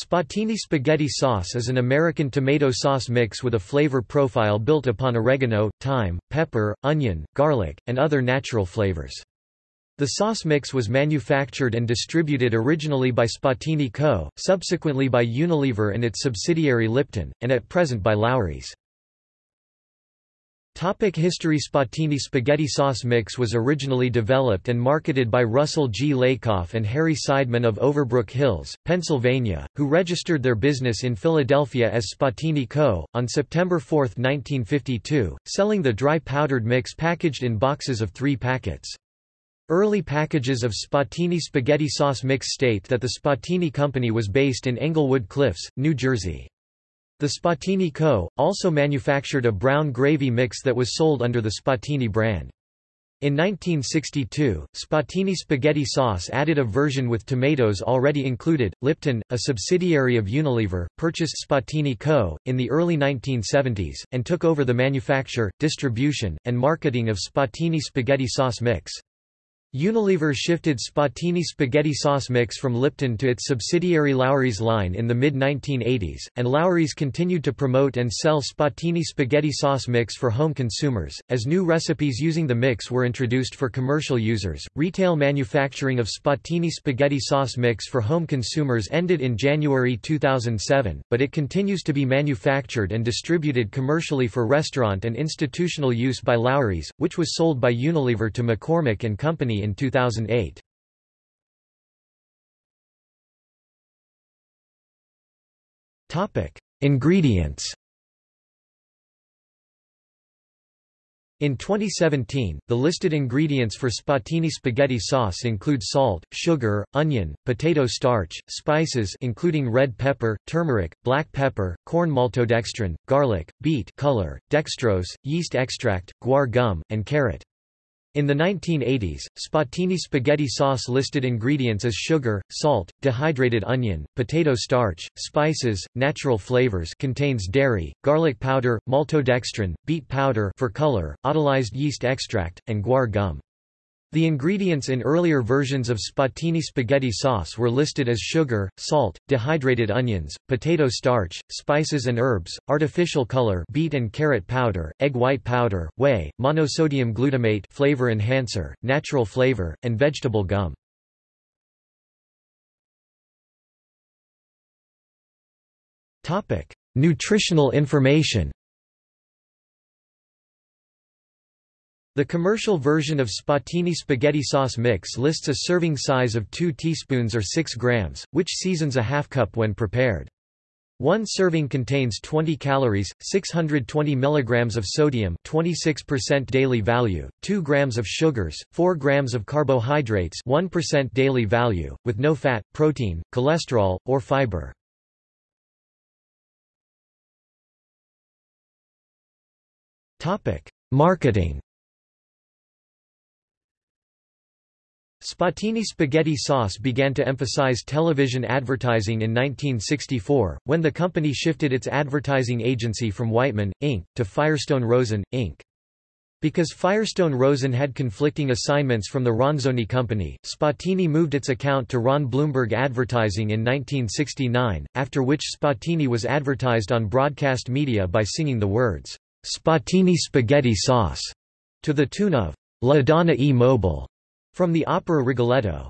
Spatini spaghetti sauce is an American tomato sauce mix with a flavor profile built upon oregano, thyme, pepper, onion, garlic, and other natural flavors. The sauce mix was manufactured and distributed originally by Spatini Co., subsequently by Unilever and its subsidiary Lipton, and at present by Lawry's. Topic history Spatini spaghetti sauce mix was originally developed and marketed by Russell G. Lakoff and Harry Seidman of Overbrook Hills, Pennsylvania, who registered their business in Philadelphia as Spatini Co., on September 4, 1952, selling the dry powdered mix packaged in boxes of three packets. Early packages of Spatini spaghetti sauce mix state that the Spatini Company was based in Englewood Cliffs, New Jersey. The Spatini Co. also manufactured a brown gravy mix that was sold under the Spatini brand. In 1962, Spatini spaghetti sauce added a version with tomatoes already included. Lipton, a subsidiary of Unilever, purchased Spatini Co. in the early 1970s, and took over the manufacture, distribution, and marketing of Spatini spaghetti sauce mix. Unilever shifted Spatini spaghetti sauce mix from Lipton to its subsidiary Lawry's line in the mid-1980s, and Lawry's continued to promote and sell Spatini spaghetti sauce mix for home consumers. As new recipes using the mix were introduced for commercial users, retail manufacturing of Spatini spaghetti sauce mix for home consumers ended in January 2007, but it continues to be manufactured and distributed commercially for restaurant and institutional use by Lawry's, which was sold by Unilever to McCormick Company in 2008. Topic: Ingredients. In 2017, the listed ingredients for Spatini spaghetti sauce include salt, sugar, onion, potato starch, spices including red pepper, turmeric, black pepper, corn maltodextrin, garlic, beet color, dextrose, yeast extract, guar gum, and carrot. In the 1980s, Spatini spaghetti sauce listed ingredients as sugar, salt, dehydrated onion, potato starch, spices, natural flavors contains dairy, garlic powder, maltodextrin, beet powder for color, autolyzed yeast extract, and guar gum. The ingredients in earlier versions of Spatini spaghetti sauce were listed as sugar, salt, dehydrated onions, potato starch, spices and herbs, artificial color beet and carrot powder, egg white powder, whey, monosodium glutamate flavor enhancer, natural flavor, and vegetable gum. Nutritional information The commercial version of Spatini spaghetti sauce mix lists a serving size of 2 teaspoons or 6 grams, which seasons a half cup when prepared. One serving contains 20 calories, 620 mg of sodium 26% daily value, 2 grams of sugars, 4 grams of carbohydrates 1% daily value, with no fat, protein, cholesterol, or fiber. Marketing Spatini spaghetti sauce began to emphasize television advertising in 1964, when the company shifted its advertising agency from Whiteman, Inc., to Firestone Rosen, Inc. Because Firestone Rosen had conflicting assignments from the Ronzoni Company, Spatini moved its account to Ron Bloomberg Advertising in 1969, after which Spatini was advertised on broadcast media by singing the words, "'Spatini spaghetti sauce' to the tune of La Donna e Mobile from the opera Rigoletto.